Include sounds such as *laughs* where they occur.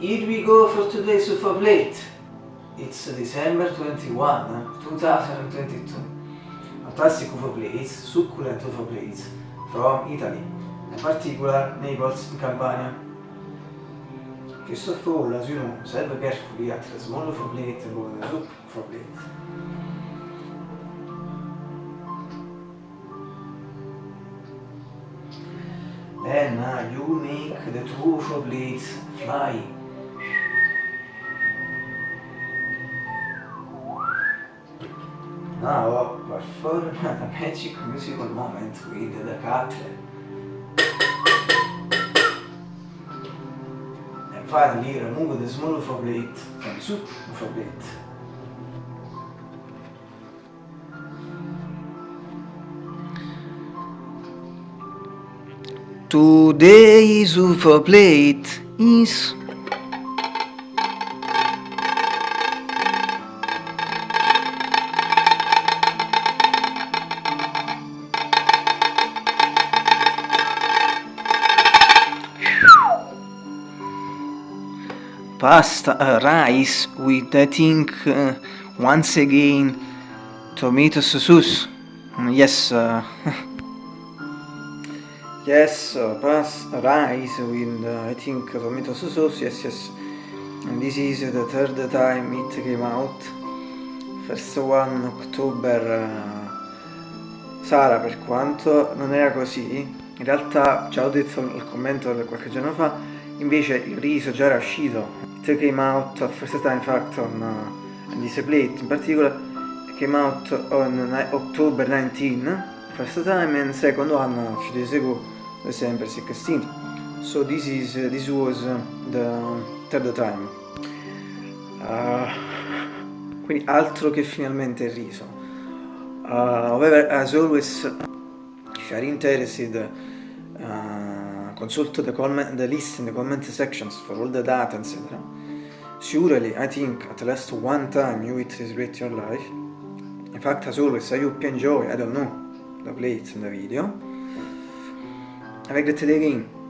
Here we go for today's UFO plate. It's December 21, 2022. A classic UFO plates, succulent UFO plates from Italy, in particular Naples in Campania. First of all, as you know, serve carefully at a small UFO plate or a soup UFO plate. Then uh, you make the two UFO plates fly Now perform the magic *laughs* musical moment with the cutler. And finally remove the small UFO plate from soup UFO plate. Today's UFO plate is pasta uh, rice with I think uh, once again tomato sauce. Yes uh, *laughs* yes uh, pasta rice with uh, I think tomato sauce yes yes. And this is the third time it came out. First one October Sara per quanto non era così. In realtà già ho detto nel commento qualche giorno fa invece il riso già era uscito. It came out first time in fact on, uh, this plate in particular came out on October 19 first time and second one a few days ago December 16 so this is uh, this was uh, the third time. Uh, quindi altro che finalmente il riso. Uh, however as always if you are interested consult the, comment, the list in the comment sections for all the data, etc. Surely, I think at least one time you will celebrate your life. In fact, as always, I hope you enjoy, I don't know, the plates in the video. Have a great day again.